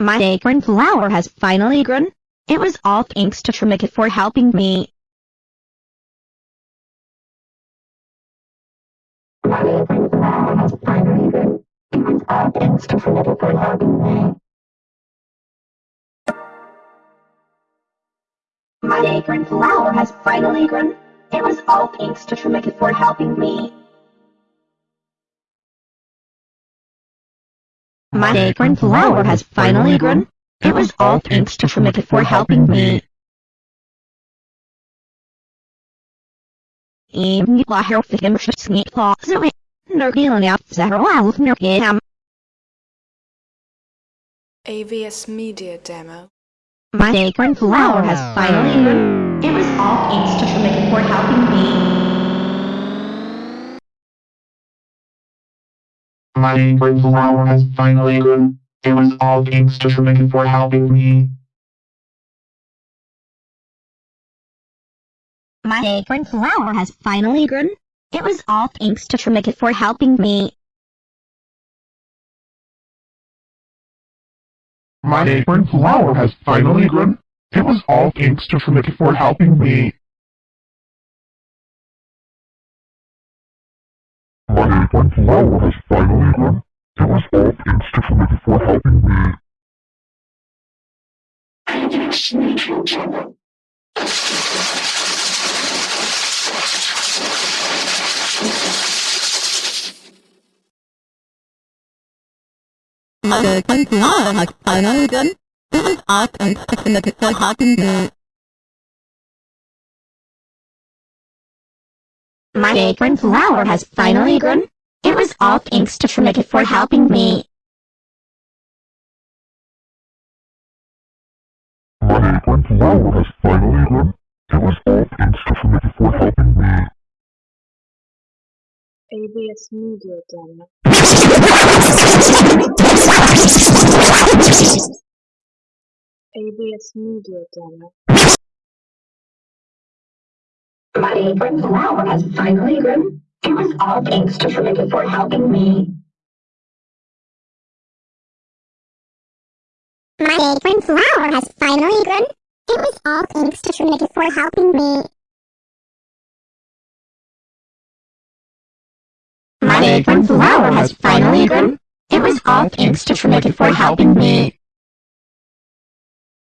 My acorn flower has finally grown. It was all thanks to Trimikit for helping me. My acorn flower has finally grown. It was all thanks to Trimikit for helping me. My acorn flower has finally grown. It was all thanks to for helping me. My acorn flower has finally grown. It was all thanks to Fumika for helping me. Even AVS Media Demo. My acorn flower has finally grown. It was all thanks to Fumika for helping me. My acorn flower has finally grown. It was all thanks to Trimikit for helping me. My acorn flower has finally grown. It was all thanks to Trimikit for helping me. My acorn flower has finally grown. It was all thanks to Trimikit for helping me. My acorn flower has finally grown. It was all thanks to Trimikit for helping me. My acorn flower has finally grown. It was all thanks to Trimikit for helping me. My acorn flower has finally grown. It was all thanks to Trimikit for helping me. My acorn flower has finally grown. It was all thanks to Trimikit for helping me. AVS Media Demo. AVS Media Demo. My acorn flower has finally grown. It was all thanks to Trimikit for helping me. My acorn flower has finally grown. It was all thanks to Trinity for helping me. My acorn flower has finally grown. It was all thanks to Trimikit for helping me.